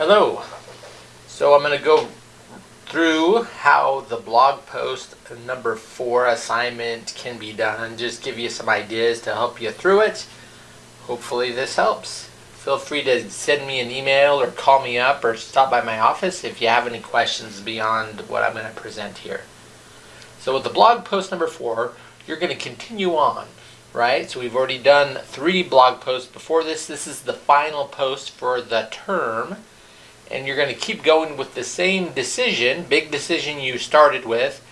Hello. So I'm going to go through how the blog post number four assignment can be done. Just give you some ideas to help you through it. Hopefully this helps. Feel free to send me an email or call me up or stop by my office if you have any questions beyond what I'm going to present here. So with the blog post number four, you're going to continue on, right? So we've already done three blog posts before this. This is the final post for the term. And you're going to keep going with the same decision, big decision you started with,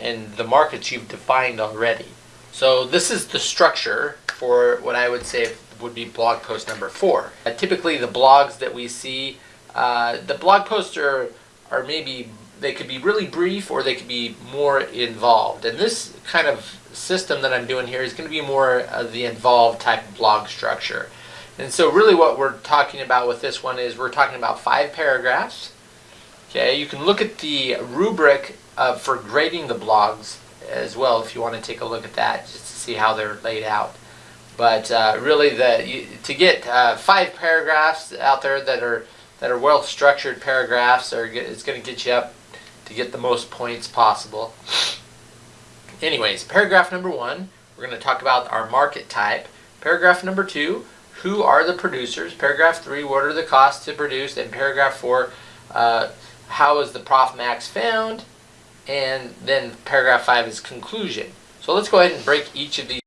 and the markets you've defined already. So this is the structure for what I would say would be blog post number four. Uh, typically the blogs that we see, uh, the blog posts are, are maybe, they could be really brief or they could be more involved. And this kind of system that I'm doing here is going to be more of the involved type blog structure. And so really what we're talking about with this one is we're talking about five paragraphs. Okay, you can look at the rubric uh, for grading the blogs as well if you want to take a look at that just to see how they're laid out. But uh, really, the you, to get uh, five paragraphs out there that are that are well structured paragraphs are it's going to get you up to get the most points possible. Anyways, paragraph number one, we're going to talk about our market type. Paragraph number two, who are the producers? Paragraph three, what are the costs to produce? And paragraph four, uh, how is the prof max found? And then paragraph five is conclusion. So let's go ahead and break each of these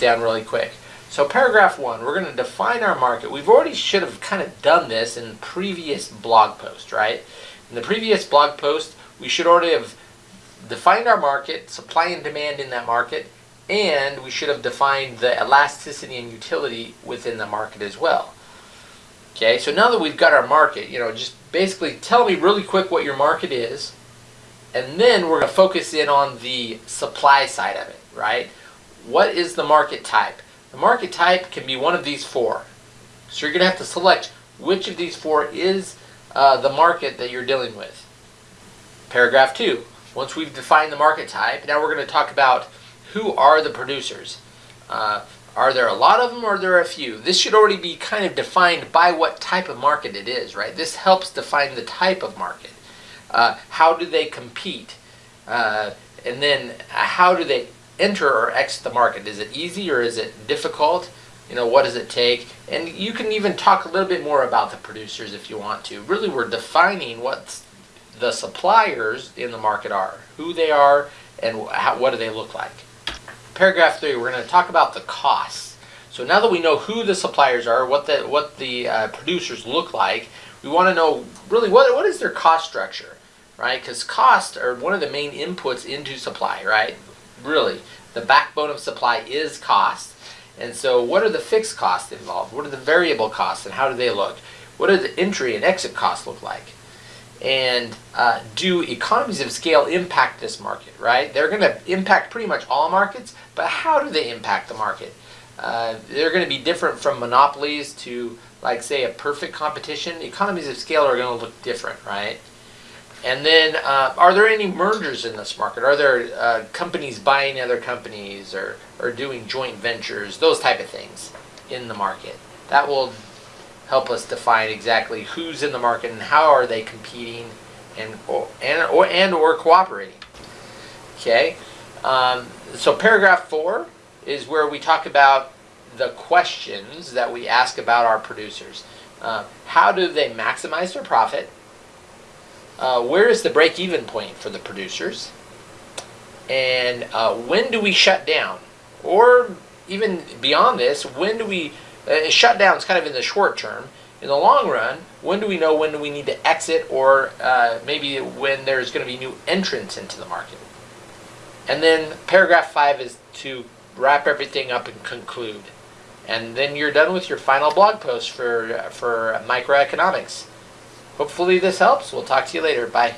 down really quick. So paragraph one, we're going to define our market. We've already should have kind of done this in previous blog post, right? In the previous blog post, we should already have defined our market, supply and demand in that market, and we should have defined the elasticity and utility within the market as well. Okay, so now that we've got our market, you know, just basically tell me really quick what your market is, and then we're going to focus in on the supply side of it, right? What is the market type? The market type can be one of these four. So you're going to have to select which of these four is uh, the market that you're dealing with. Paragraph 2. Once we've defined the market type, now we're going to talk about who are the producers. Uh, are there a lot of them or are there a few? This should already be kind of defined by what type of market it is, right? This helps define the type of market. Uh, how do they compete? Uh, and then uh, how do they enter or exit the market? Is it easy or is it difficult? You know, what does it take? And you can even talk a little bit more about the producers if you want to. Really, we're defining what the suppliers in the market are, who they are, and how, what do they look like. Paragraph three, we're going to talk about the costs. So now that we know who the suppliers are, what the what the uh, producers look like, we want to know really what what is their cost structure, right? Because costs are one of the main inputs into supply, right? Really, the backbone of supply is cost. And so, what are the fixed costs involved? What are the variable costs, and how do they look? What do the entry and exit costs look like? And uh, do economies of scale impact this market, right? They're going to impact pretty much all markets, but how do they impact the market? Uh, they're going to be different from monopolies to, like, say, a perfect competition. Economies of scale are going to look different, right? And then, uh, are there any mergers in this market? Are there uh, companies buying other companies or, or doing joint ventures, those type of things in the market? That will help us define exactly who's in the market and how are they competing and or, and or, and or cooperating. Okay, um, so paragraph four is where we talk about the questions that we ask about our producers. Uh, how do they maximize their profit? Uh, where is the break-even point for the producers? And uh, when do we shut down? Or even beyond this, when do we uh, shutdown is kind of in the short term. In the long run, when do we know when do we need to exit or uh, maybe when there's going to be new entrants into the market? And then paragraph five is to wrap everything up and conclude. And then you're done with your final blog post for, for microeconomics. Hopefully this helps. We'll talk to you later. Bye.